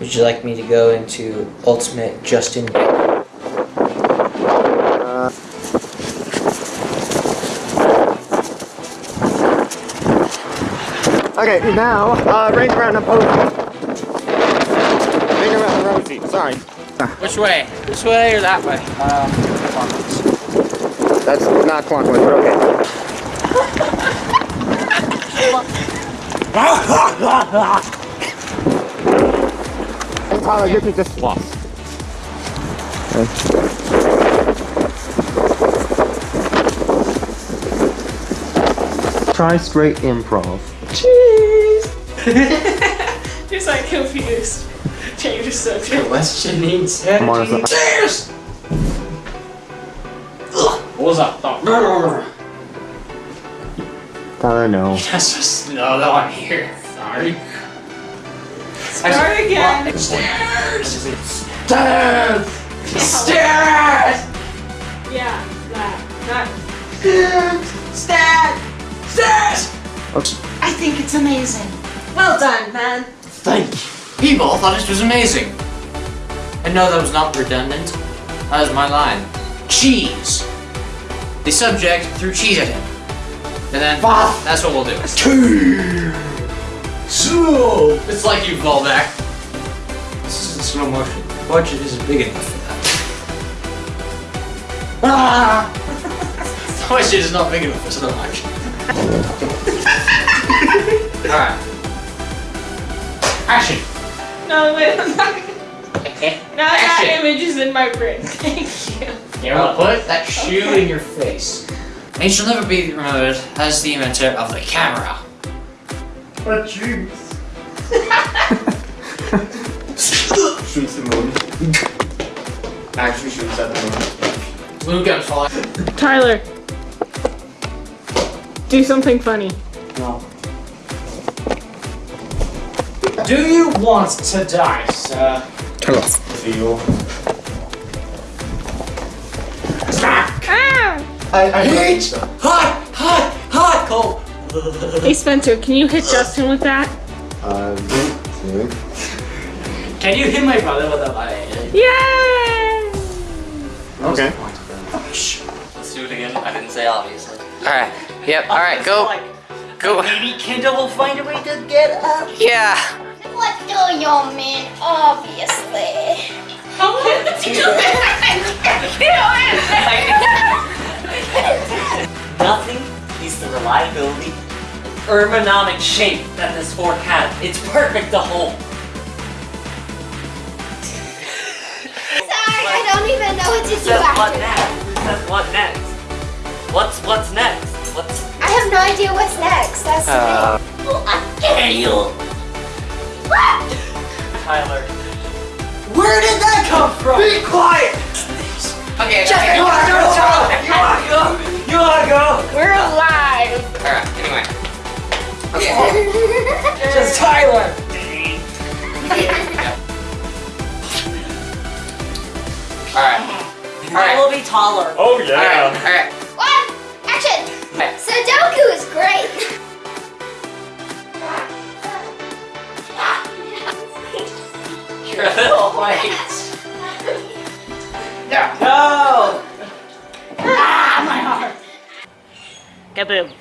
you like me to go into Ultimate Justin Bieber? Okay, now, uh, range around a posy. Range around the rosy, sorry. Which way? This way or that way? Uh, That's not clockwise, but okay. hey Tyler, give me this floss. Try straight improv. He's like confused. Change the subject. questioning I'm on Cheers! What was that? Oh. Tyler, no. That's just no, no, I'm here. Sorry. Start again. Stairs! Stairs! Stairs! Yeah, that. That. Stairs! Stairs! I think it's amazing. Well done, man. Thank you. People thought this was amazing. And no, that was not redundant. That was my line. Cheese. The subject threw cheese at him. And then, that's what we'll do. So, it's like you fall back. This is in slow motion. Budget isn't big enough for that. Ah! Budget is not big enough for slow motion. Alright. Action! No, wait. I'm not. Now that Action. image is in my brain. Thank you. Now put that shoe in your face. And he shall never be remembered as the inventor of the camera. But juice. shoots the moon. Actually shoots at the moon. Moon gun falling. Tyler. Do something funny. No. Do you want to die, sir? Turn off. Feel. Ah! I, I Heat! Hot! Hot! Hot! Cold! Hey Spencer, can you hit Justin with that? Um, Can you hit my brother with a light? Yay! okay. Let's do it again. I didn't say obviously. Alright. Yep, alright, go. Go. Maybe Kendall will find a way to get up. Yeah! What do you mean, obviously? Nothing beats the reliability and ergonomic shape that this fork has. It's perfect to hold. Sorry, I don't even know what to do Says what next? that. Says what next? What's what's next? What's I have no idea what's next. That's the Uh, thing. Well, I dare you. Tyler? Where did that come from? Be quiet! Okay, Just- okay. Tyler! Alright. I Alright. will be taller. Oh Alright, alright. What? Action! Okay. Sudoku is great. You're a little late. No! Ah, my heart! Kaboom.